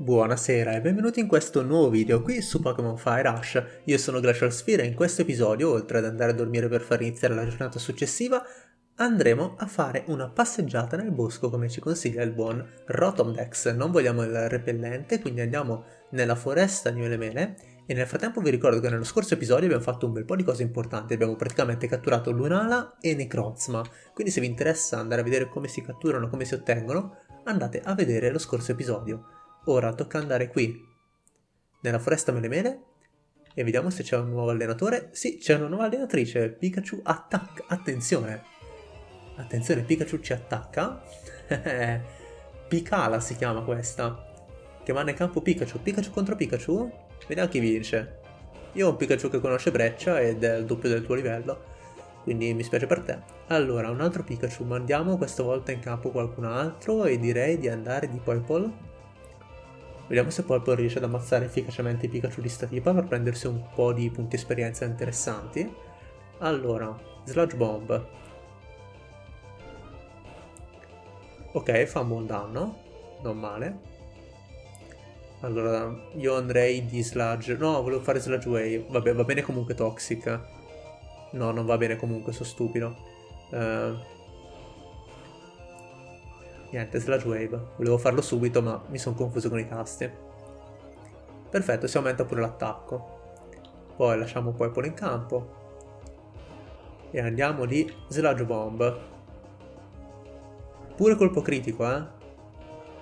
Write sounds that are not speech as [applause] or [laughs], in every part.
Buonasera e benvenuti in questo nuovo video qui su Pokémon Fire Rush. Io sono Glacial Sphere e in questo episodio, oltre ad andare a dormire per far iniziare la giornata successiva, andremo a fare una passeggiata nel bosco come ci consiglia il buon Rotomdex. Non vogliamo il repellente, quindi andiamo nella foresta di Melemele e nel frattempo vi ricordo che nello scorso episodio abbiamo fatto un bel po' di cose importanti, abbiamo praticamente catturato Lunala e Necrozma, quindi se vi interessa andare a vedere come si catturano, come si ottengono, andate a vedere lo scorso episodio. Ora tocca andare qui, nella foresta Melemele, e vediamo se c'è un nuovo allenatore. Sì, c'è una nuova allenatrice, Pikachu attacca, attenzione! Attenzione, Pikachu ci attacca. [laughs] Picala si chiama questa, che va nel campo Pikachu. Pikachu contro Pikachu? Vediamo chi vince. Io ho un Pikachu che conosce Breccia ed è il doppio del tuo livello, quindi mi spiace per te. Allora, un altro Pikachu, mandiamo questa volta in campo qualcun altro e direi di andare di Poipole Vediamo se Purple riesce ad ammazzare efficacemente i Pikachu di sta tipa per prendersi un po' di punti esperienza interessanti. Allora, Sludge Bomb. Ok, fa un buon danno, non male. Allora, io andrei di Sludge... No, volevo fare Sludge Wave. Vabbè, va bene comunque Toxic. No, non va bene comunque, sono stupido. Uh, Niente, Sludge Wave. Volevo farlo subito, ma mi sono confuso con i tasti. Perfetto, si aumenta pure l'attacco. Poi lasciamo Purple in campo. E andiamo di Sludge Bomb. Pure colpo critico, eh?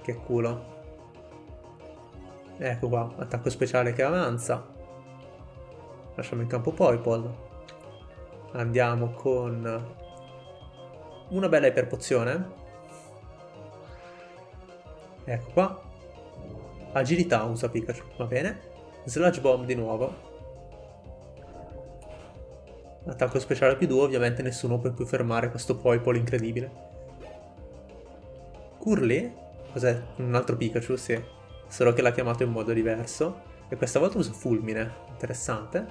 Che culo. Ecco qua, attacco speciale che avanza. Lasciamo in campo Poipole. Andiamo con una bella iperpozione. Ecco qua. Agilità usa Pikachu, va bene. Sludge Bomb di nuovo. Attacco speciale più 2, ovviamente nessuno può più fermare questo Poipole incredibile. Curly? Cos'è? Un altro Pikachu, sì. Solo che l'ha chiamato in modo diverso. E questa volta usa Fulmine. Interessante.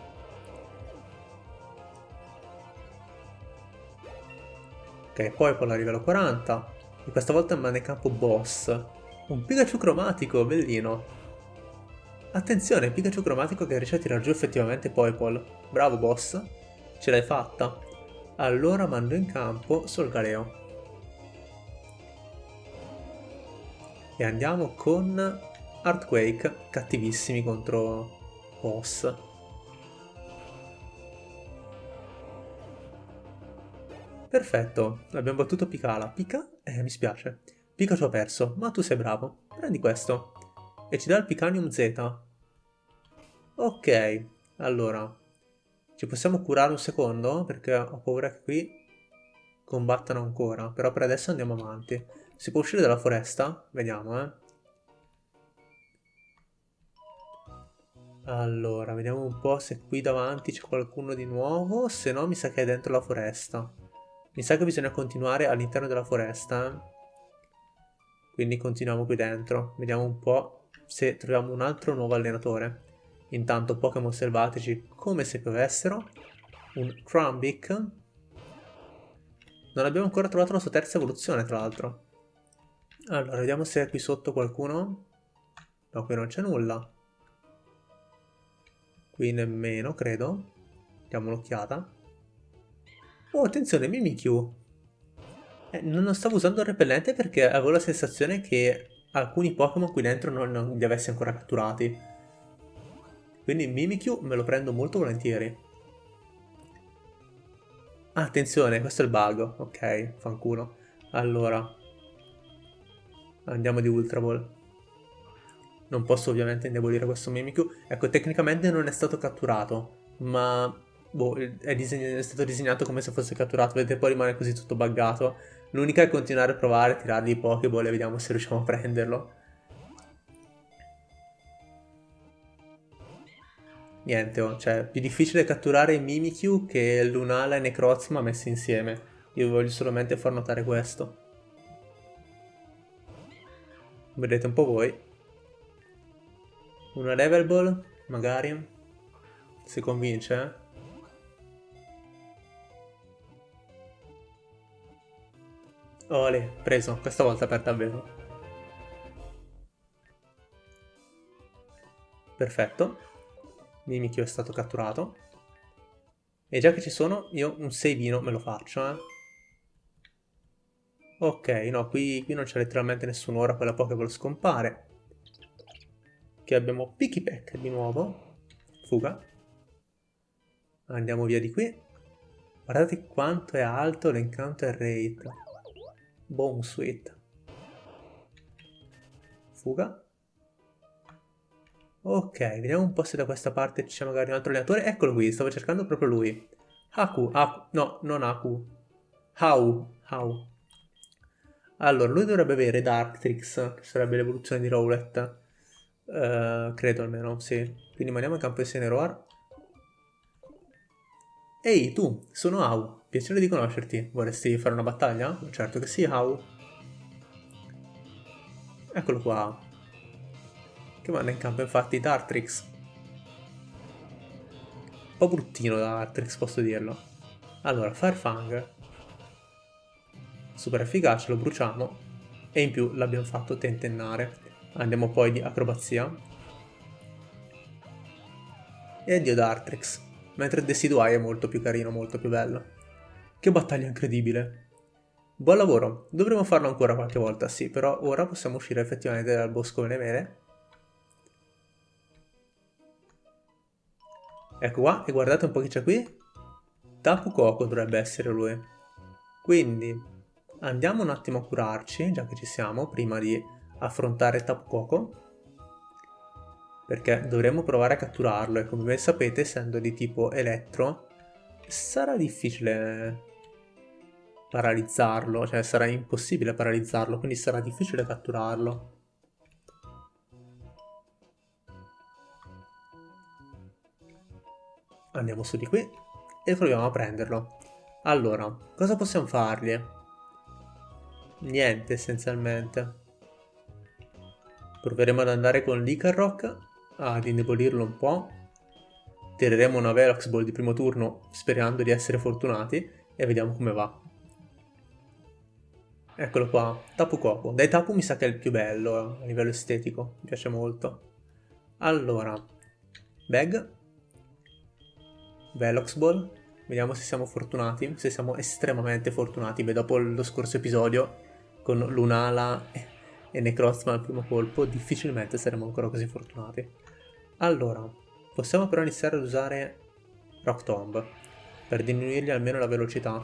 Ok, Poipole a livello 40. E questa volta rimane campo boss. Un Pikachu cromatico, bellino. Attenzione, Pikachu cromatico che riesce a tirar giù effettivamente Poipole. Bravo boss, ce l'hai fatta. Allora mando in campo Solgaleo. E andiamo con Earthquake, cattivissimi contro boss. Perfetto, abbiamo battuto Picala. Pica? Eh, mi spiace. Pikachu ha perso, ma tu sei bravo. Prendi questo. E ci dà il Picanium Z. Ok, allora. Ci possiamo curare un secondo? Perché ho paura che qui combattano ancora. Però per adesso andiamo avanti. Si può uscire dalla foresta? Vediamo, eh. Allora, vediamo un po' se qui davanti c'è qualcuno di nuovo. Se no, mi sa che è dentro la foresta. Mi sa che bisogna continuare all'interno della foresta, eh. Quindi continuiamo qui dentro. Vediamo un po' se troviamo un altro nuovo allenatore. Intanto Pokémon selvatici come se piovessero. Un Crumbic. Non abbiamo ancora trovato la sua terza evoluzione, tra l'altro. Allora, vediamo se è qui sotto qualcuno. No, qui non c'è nulla. Qui nemmeno, credo. Diamo un'occhiata. Oh, attenzione, Mimikyu. Eh, non stavo usando il repellente perché avevo la sensazione che alcuni Pokémon qui dentro non, non, li avessi ancora catturati. Quindi Mimikyu me lo prendo molto volentieri. Attenzione, questo è il bug. Ok, fanculo. Allora. Andiamo di Ultra Ball. Non posso ovviamente indebolire questo Mimikyu. Ecco, tecnicamente non è stato catturato, ma boh, è, è, stato disegnato come se fosse catturato, vedete poi rimane così tutto buggato. L'unica è continuare a provare a tirargli i Pokéball e vediamo se riusciamo a prenderlo. Niente, oh, cioè, più difficile catturare Mimikyu che Lunala e Necrozma messi insieme. Io voglio solamente far notare questo. Vedete un po' voi. Una level ball, magari. Si convince, eh? Ole, preso, questa volta per davvero. Perfetto. Mimikyu è stato catturato. E già che ci sono, io un savino me lo faccio, eh. Ok, no, qui, qui non c'è letteralmente nessuno, ora quella Pokéball scompare. Che abbiamo Pikipek di nuovo. Fuga. Andiamo via di qui. Guardate quanto è alto l'encounter rate. Boom sweet. Fuga. Ok, vediamo un po' se da questa parte c'è magari un altro allenatore. Eccolo qui, stavo cercando proprio lui. Haku, Haku, no, non Haku. Hau, Hau. Allora, lui dovrebbe avere Darktrix, che sarebbe l'evoluzione di Rowlet. Uh, credo almeno, sì. Quindi mandiamo in campo di Seneroar. Ehi, tu, sono Hau. Piacere di conoscerti. Vorresti fare una battaglia? Certo che sì, Hau. Eccolo qua che manda in campo infatti Dartrix. Un po' bruttino Dartrix, posso dirlo. Allora, Firefang. Super efficace, lo bruciamo. E in più l'abbiamo fatto tentennare. Andiamo poi di acrobazia. E addio Dartrix. Mentre Decidueye è molto più carino, molto più bello. Che battaglia incredibile. Buon lavoro, dovremo farlo ancora qualche volta, sì, però ora possiamo uscire effettivamente dal bosco delle mele Ecco qua, e guardate un po' chi c'è qui. Tapu Koko dovrebbe essere lui. Quindi andiamo un attimo a curarci, già che ci siamo, prima di affrontare Tapu Koko. Perché dovremmo provare a catturarlo e come ben sapete, essendo di tipo elettro, sarà difficile paralizzarlo, cioè sarà impossibile paralizzarlo, quindi sarà difficile catturarlo. Andiamo su di qui e proviamo a prenderlo. Allora, cosa possiamo fargli? Niente, essenzialmente. Proveremo ad andare con l'Icarrock ad indebolirlo un po'. Tireremo una Velox Ball di primo turno sperando di essere fortunati e vediamo come va. Eccolo qua, Tapu Koko. Dai Tapu mi sa che è il più bello a livello estetico, mi piace molto. Allora, Bag, Velox Ball. Vediamo se siamo fortunati, se siamo estremamente fortunati. Beh, dopo lo scorso episodio con Lunala e Necrozma al primo colpo, difficilmente saremo ancora così fortunati. Allora, possiamo però iniziare ad usare Rock Tomb per diminuirgli almeno la velocità.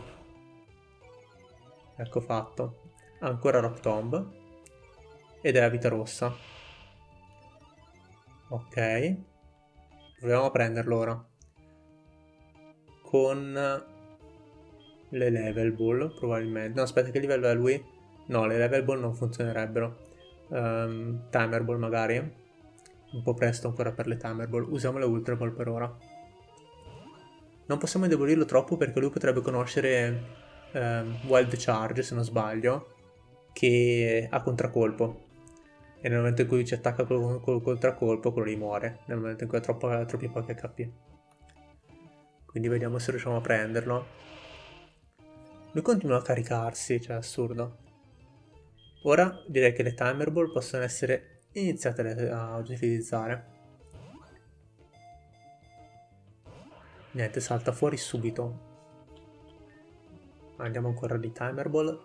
Ecco fatto. Ancora Rock Tomb. Ed è a vita rossa. Ok. Proviamo a prenderlo ora con le level ball probabilmente. No, aspetta, che livello è lui? No, le level ball non funzionerebbero. Um, timer ball magari. Un po' presto ancora per le timer ball. Usiamo le ultra ball per ora. Non possiamo indebolirlo troppo perché lui potrebbe conoscere um, Wild Charge, se non sbaglio, che ha contraccolpo. E nel momento in cui ci attacca col, col contraccolpo, quello lì muore. Nel momento in cui ha troppo, troppi pochi HP. Quindi vediamo se riusciamo a prenderlo. Lui continua a caricarsi, cioè assurdo. Ora direi che le timer ball possono essere iniziate a utilizzare. Niente, salta fuori subito. Andiamo ancora di timer ball.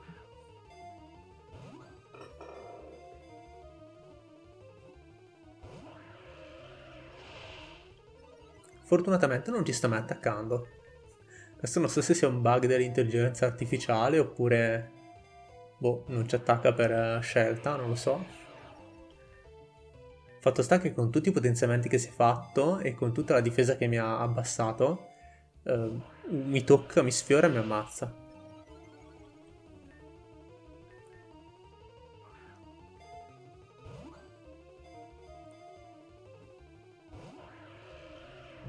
Fortunatamente non ci sta mai attaccando. Questo non so se sia un bug dell'intelligenza artificiale oppure... Boh, non ci attacca per eh, scelta, non lo so. Fatto sta che con tutti i potenziamenti che si è fatto e con tutta la difesa che mi ha abbassato, eh, mi tocca, mi sfiora e mi ammazza.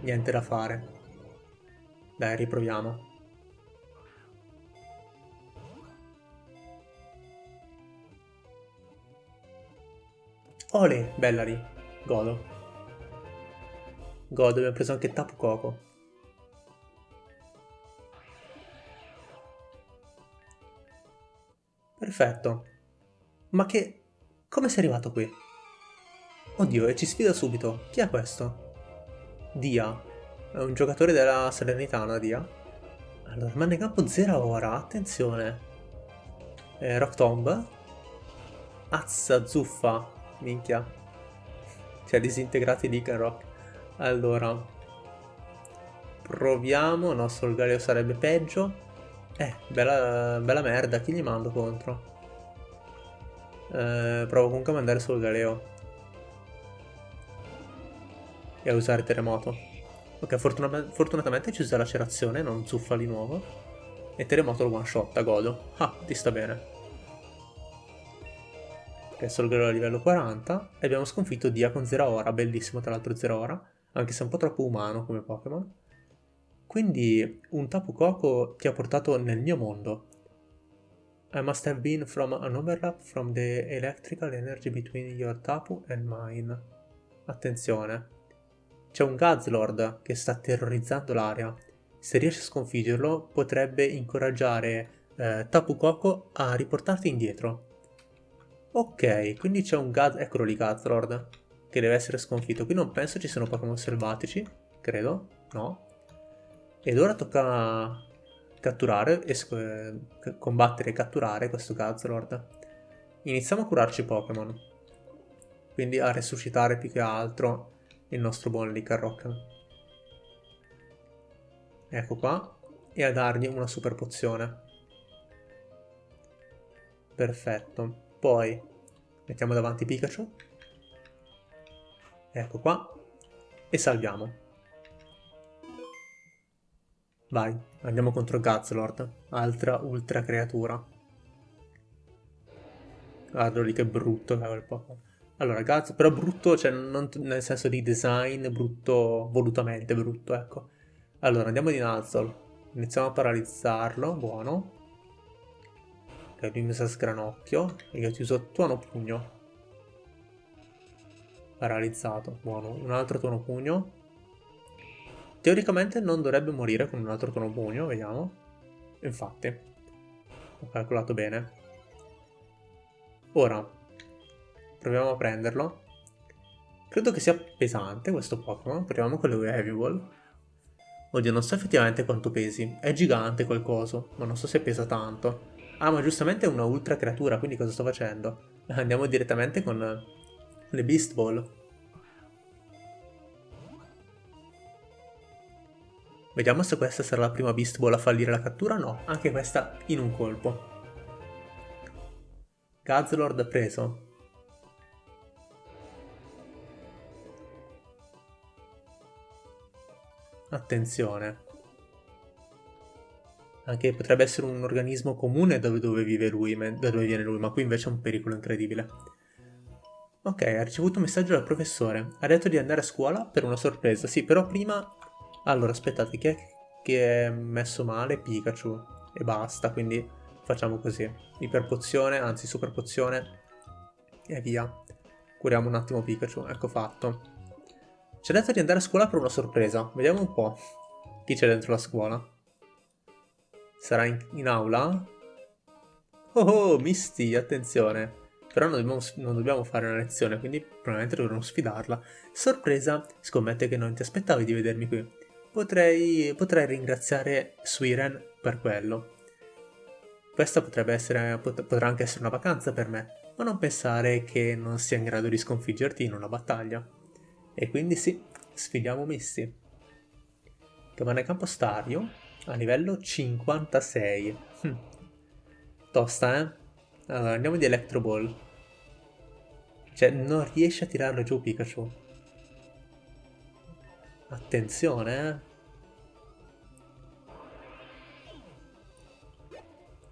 Niente da fare. Dai, riproviamo. Ole, Bellari. Godo. Godo, abbiamo preso anche Tapu Koko. Perfetto. Ma che... Come sei arrivato qui? Oddio, e ci sfida subito. Chi è questo? Dia. È un giocatore della Salernitana, Dia. Allora, rimane in campo 0 ora, attenzione. Eh, Rock Tomb. Azza, zuffa. Minchia. Cioè, disintegrati Lick Rock. Allora. Proviamo. No, Solgaleo sarebbe peggio. Eh, bella, bella merda. Chi gli mando contro? Eh, provo comunque a mandare Solgaleo e a usare terremoto. Ok, fortuna fortunatamente ci usa lacerazione, non zuffa di nuovo. E terremoto lo one shot, godo. Ah, ti sta bene. Ok, solo a livello 40. E abbiamo sconfitto Dia con Zeraora, bellissimo tra l'altro Zeraora. Anche se è un po' troppo umano come Pokémon. Quindi un Tapu Koko ti ha portato nel mio mondo. I must have been from an overlap from the electrical energy between your Tapu and mine. Attenzione. C'è un Gazlord che sta terrorizzando l'area. Se riesci a sconfiggerlo, potrebbe incoraggiare eh, Tapu Koko a riportarti indietro. Ok, quindi c'è un Gaz... Eccolo lì Gazlord, che deve essere sconfitto. Qui non penso ci siano Pokémon selvatici, credo, no. Ed ora tocca catturare, e combattere e catturare questo Gazlord. Iniziamo a curarci Pokémon. Quindi a resuscitare più che altro il nostro buon Licarrock. Ecco qua. E a dargli una super pozione. Perfetto. Poi mettiamo davanti Pikachu. Ecco qua. E salviamo. Vai, andiamo contro Guzzlord, altra ultra creatura. Guarda lì che brutto che Pokémon. Allora, Guts, però brutto, cioè non nel senso di design, brutto, volutamente brutto, ecco. Allora, andiamo di Nuzzle. Iniziamo a paralizzarlo, buono. Ok, lui mi sa sgranocchio. E io ti uso tuono pugno. Paralizzato, buono. Un altro tuono pugno. Teoricamente non dovrebbe morire con un altro tuono pugno, vediamo. Infatti. Ho calcolato bene. Ora, Proviamo a prenderlo. Credo che sia pesante questo Pokémon. Proviamo con le Heavy Ball. Oddio, non so effettivamente quanto pesi. È gigante quel coso, ma non so se pesa tanto. Ah, ma giustamente è una ultra creatura, quindi cosa sto facendo? [laughs] Andiamo direttamente con le Beast Ball. Vediamo se questa sarà la prima Beast Ball a fallire la cattura. No, anche questa in un colpo. Gazlord preso. Attenzione. Anche potrebbe essere un organismo comune dove, dove vive lui, da dove viene lui, ma qui invece è un pericolo incredibile. Ok, ha ricevuto un messaggio dal professore. Ha detto di andare a scuola per una sorpresa. Sì, però prima... Allora, aspettate, chi è che è messo male? Pikachu. E basta, quindi facciamo così. Iperpozione, anzi super pozione. E via. Curiamo un attimo Pikachu. Ecco fatto. Ha detto di andare a scuola per una sorpresa. Vediamo un po'. Chi c'è dentro la scuola? Sarà in, in aula? Oh oh, Misty, attenzione. Però non dobbiamo, non dobbiamo, fare una lezione, quindi probabilmente dovremo sfidarla. Sorpresa, scommetto che non ti aspettavi di vedermi qui. Potrei, potrei ringraziare Swiren per quello. Questa potrebbe essere, pot potrà anche essere una vacanza per me, ma non pensare che non sia in grado di sconfiggerti in una battaglia. E quindi sì, sfidiamo Misty. Rimane campo stadio a livello 56. Hm. Tosta, eh? Allora, andiamo di Electro Ball. Cioè, non riesce a tirarlo giù Pikachu. Attenzione, eh?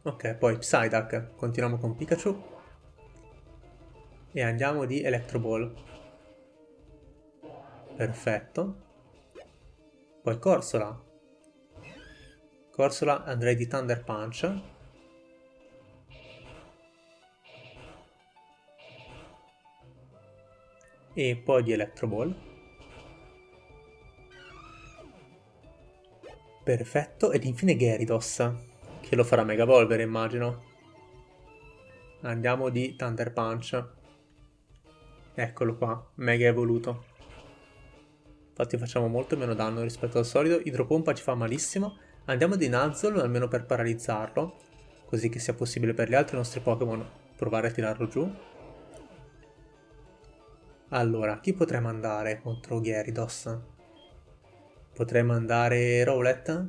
Ok, poi Psyduck. Continuiamo con Pikachu. E andiamo di Electro Ball. Perfetto. Poi Corsola. Corsola andrei di Thunder Punch. E poi di Electro Ball. Perfetto, ed infine Gyarados, che lo farà Mega Evolvere immagino. Andiamo di Thunder Punch. Eccolo qua, mega evoluto. Infatti facciamo molto meno danno rispetto al solito. Idropompa ci fa malissimo. Andiamo di Nuzzle almeno per paralizzarlo. Così che sia possibile per gli altri nostri Pokémon provare a tirarlo giù. Allora, chi potrei mandare contro Gyarados? Potrei mandare Rowlet?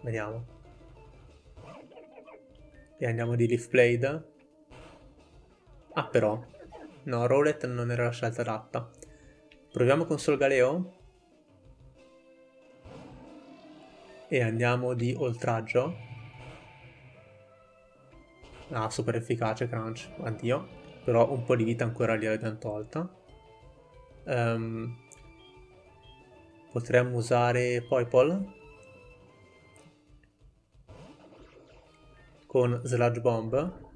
Vediamo. E andiamo di Leaf Blade. Ah però, no, Rowlet non era la scelta adatta. Proviamo con Solgaleo? E andiamo di Oltraggio. Ah, super efficace Crunch, addio. Però un po' di vita ancora gliel'abbiamo tolta. Um, potremmo usare Poipol con Sludge Bomb.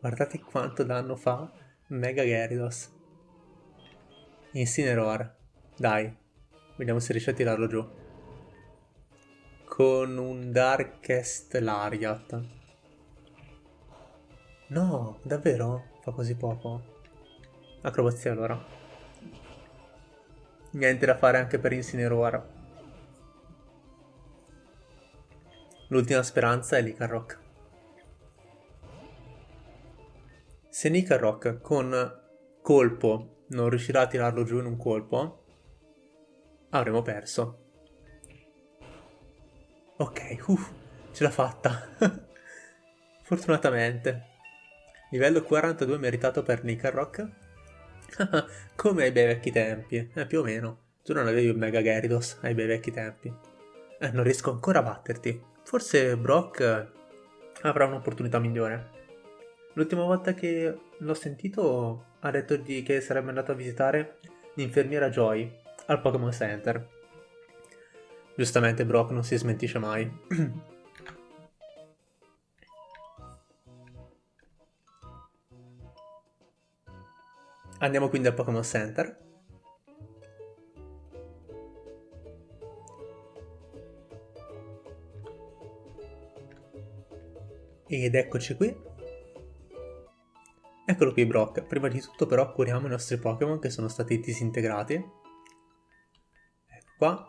Guardate quanto danno fa Mega Gyarados. Incineroar. Dai, vediamo se riesce a tirarlo giù. Con un Darkest Lariat. No, davvero? Fa così poco. Acrobazia allora. Niente da fare anche per Incineroar. L'ultima speranza è Licarrock. Se Nicarrock con colpo non riuscirà a tirarlo giù in un colpo, avremo perso. Ok, uff, ce l'ha fatta. [laughs] Fortunatamente. Livello 42 meritato per Nicarrock. [laughs] Come ai bei vecchi tempi, eh, più o meno. Tu non avevi un Mega Gyarados ai bei vecchi tempi. Eh, non riesco ancora a batterti. Forse Brock avrà un'opportunità migliore. L'ultima volta che l'ho sentito ha detto di che sarebbe andato a visitare l'infermiera Joy al Pokémon Center. Giustamente Brock non si smentisce mai. [clears throat] Andiamo quindi al Pokémon Center. Ed eccoci qui. Eccolo qui Brock. Prima di tutto però curiamo i nostri Pokémon che sono stati disintegrati. Qua.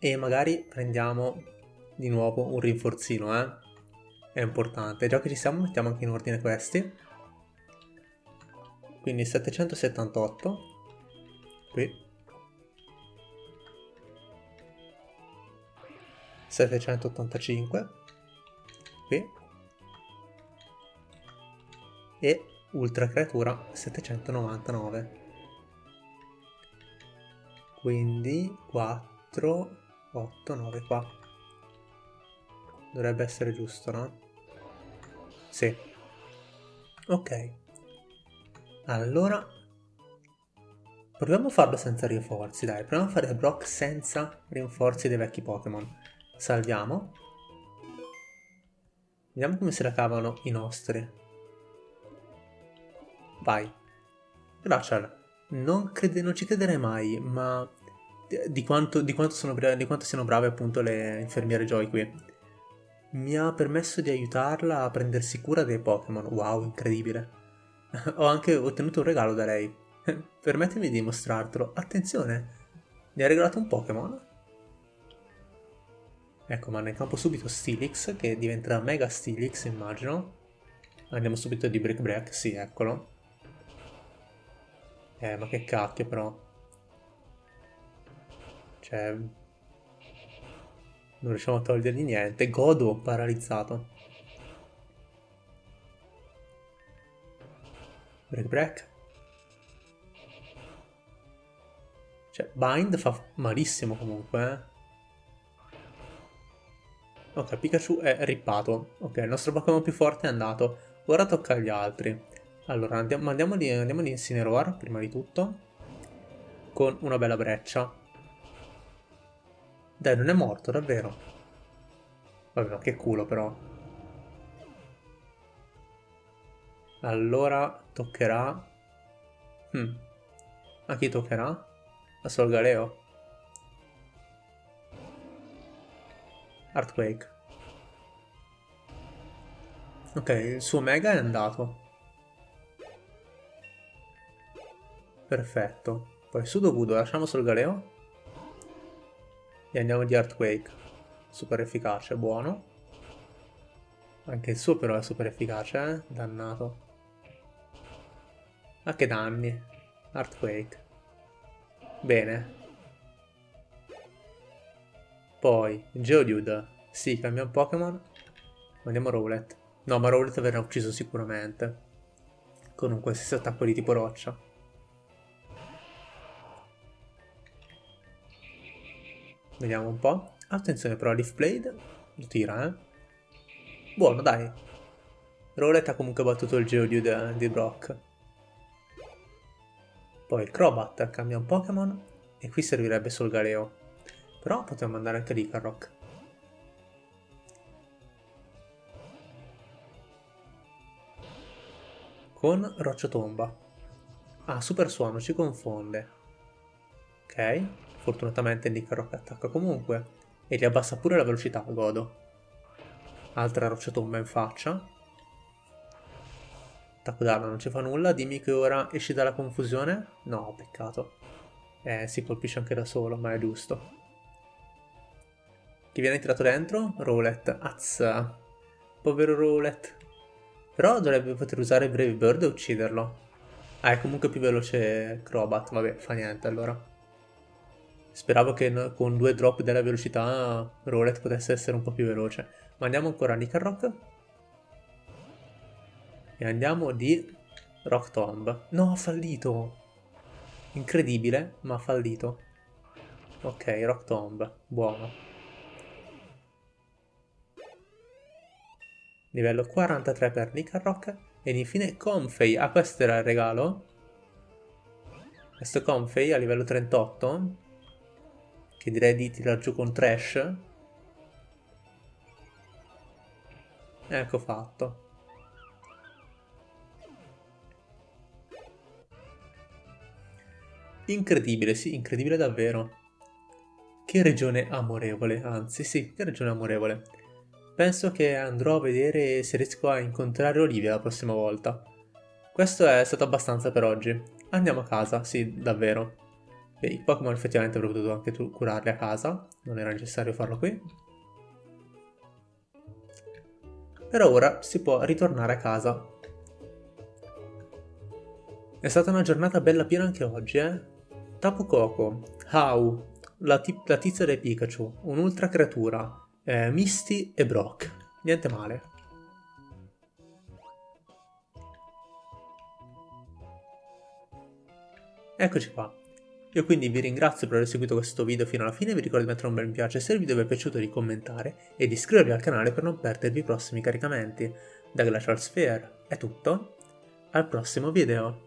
E magari prendiamo di nuovo un rinforzino, eh. È importante. Già che ci siamo mettiamo anche in ordine questi quindi 778 qui 785 qui e ultra creatura 799 quindi 4 8 9 qua dovrebbe essere giusto no? sì ok allora, proviamo a farlo senza rinforzi, dai. Proviamo a fare Brock senza rinforzi dei vecchi Pokémon. Salviamo. Vediamo come se la cavano i nostri. Vai. Glacial, non, crede, non ci crederei mai, ma di quanto, di, quanto sono, di quanto siano brave appunto le infermiere Joy qui. Mi ha permesso di aiutarla a prendersi cura dei Pokémon. Wow, incredibile. [laughs] Ho anche ottenuto un regalo da lei. [laughs] Permettimi di mostrartelo. Attenzione, mi ha regalato un Pokémon. Ecco, ma nel campo subito Steelix, che diventerà Mega Steelix, immagino. Andiamo subito di Brick Break, sì, eccolo. Eh, ma che cacchio, però. Cioè... Non riusciamo a togliergli niente. Godo, paralizzato. Break break. Cioè, bind fa malissimo comunque, eh. Ok, Pikachu è rippato. Ok, il nostro Pokémon più forte è andato. Ora tocca agli altri. Allora, andiamo, andiamo, di, andiamo di Incineroar, prima di tutto. Con una bella breccia. Dai, non è morto, davvero. Vabbè, ma che culo però. Allora toccherà... Hmm. A chi toccherà? A Solgaleo? Earthquake. Ok, il suo mega è andato. Perfetto. Poi Sudogudo, lasciamo sul Galeo. E andiamo di Earthquake. Super efficace, buono. Anche il suo però è super efficace, eh? Dannato. Ma che danni. Earthquake. Bene. Poi, Geodude. Sì, un Pokémon. Andiamo a Rowlet. No, ma Rowlet verrà ucciso sicuramente. Con un qualsiasi attacco di tipo roccia. Vediamo un po'. Attenzione però, Leaf Blade lo tira, eh. Buono, dai. Rowlet ha comunque battuto il Geodude di Brock. Poi il Crobat cambia un Pokémon e qui servirebbe solo Galeo. Però potremmo andare anche lì. Con Roccia-Tomba. Ah, Super Suono, ci confonde. Ok. Fortunatamente Nick attacca comunque e gli abbassa pure la velocità, godo. Altra roccia tomba in faccia. Attacco d'arma non ci fa nulla, dimmi che ora esci dalla confusione? No, peccato. Eh, si colpisce anche da solo, ma è giusto. Chi viene tirato dentro? Rowlet. Azza. Povero Rowlet. Però dovrebbe poter usare Brave Bird e ucciderlo. Ah, è comunque più veloce Crobat. Vabbè, fa niente allora. Speravo che con due drop della velocità Rowlet potesse essere un po' più veloce. Ma andiamo ancora a Nickelrock. E andiamo di Rock Tomb. No, ha fallito! Incredibile, ma ha fallito. Ok, Rock Tomb. Buono. Livello 43 per Nickelrock. Ed infine Comfey. Ah, questo era il regalo? Questo Comfey a livello 38 che direi di tirar giù con Trash. Ecco fatto. Incredibile, sì, incredibile davvero. Che regione amorevole, anzi sì, che regione amorevole. Penso che andrò a vedere se riesco a incontrare Olivia la prossima volta. Questo è stato abbastanza per oggi. Andiamo a casa, sì, davvero. E i Pokémon effettivamente avrei potuto anche tu curarli a casa, non era necessario farlo qui. Per ora si può ritornare a casa. È stata una giornata bella piena anche oggi, eh? Tapu Koko, Hau, la, la tizia del Pikachu, un'ultra creatura, eh, Misty e Brock. Niente male. Eccoci qua. Io quindi vi ringrazio per aver seguito questo video fino alla fine, vi ricordo di mettere un bel mi piace se il video vi è piaciuto di commentare e di iscrivervi al canale per non perdervi i prossimi caricamenti. Da Glacial Sphere è tutto, al prossimo video!